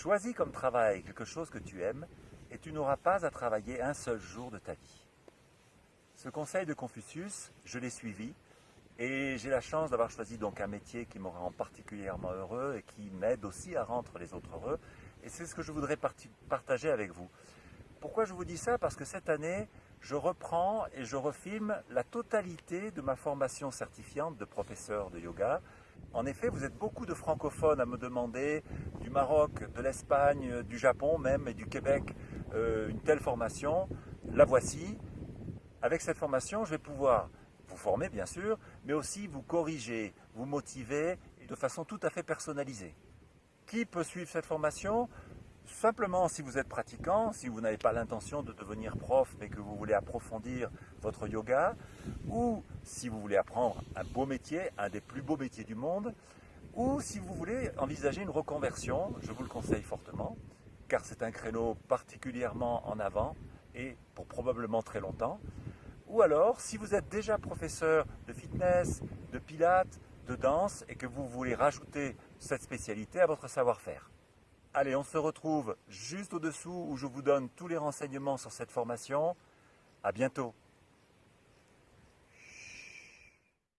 Choisis comme travail quelque chose que tu aimes et tu n'auras pas à travailler un seul jour de ta vie. Ce conseil de Confucius, je l'ai suivi et j'ai la chance d'avoir choisi donc un métier qui me rend particulièrement heureux et qui m'aide aussi à rendre les autres heureux. Et c'est ce que je voudrais partager avec vous. Pourquoi je vous dis ça? Parce que cette année, je reprends et je refilme la totalité de ma formation certifiante de professeur de yoga. En effet, vous êtes beaucoup de francophones à me demander du Maroc, de l'Espagne, du Japon même et du Québec euh, une telle formation. La voici. Avec cette formation, je vais pouvoir vous former bien sûr, mais aussi vous corriger, vous motiver de façon tout à fait personnalisée. Qui peut suivre cette formation? Simplement, si vous êtes pratiquant, si vous n'avez pas l'intention de devenir prof, mais que vous voulez approfondir votre yoga, ou si vous voulez apprendre un beau métier, un des plus beaux métiers du monde, ou si vous voulez envisager une reconversion, je vous le conseille fortement, car c'est un créneau particulièrement en avant et pour probablement très longtemps. Ou alors, si vous êtes déjà professeur de fitness, de pilates, de danse et que vous voulez rajouter cette spécialité à votre savoir-faire. Allez, on se retrouve juste au-dessous où je vous donne tous les renseignements sur cette formation. À bientôt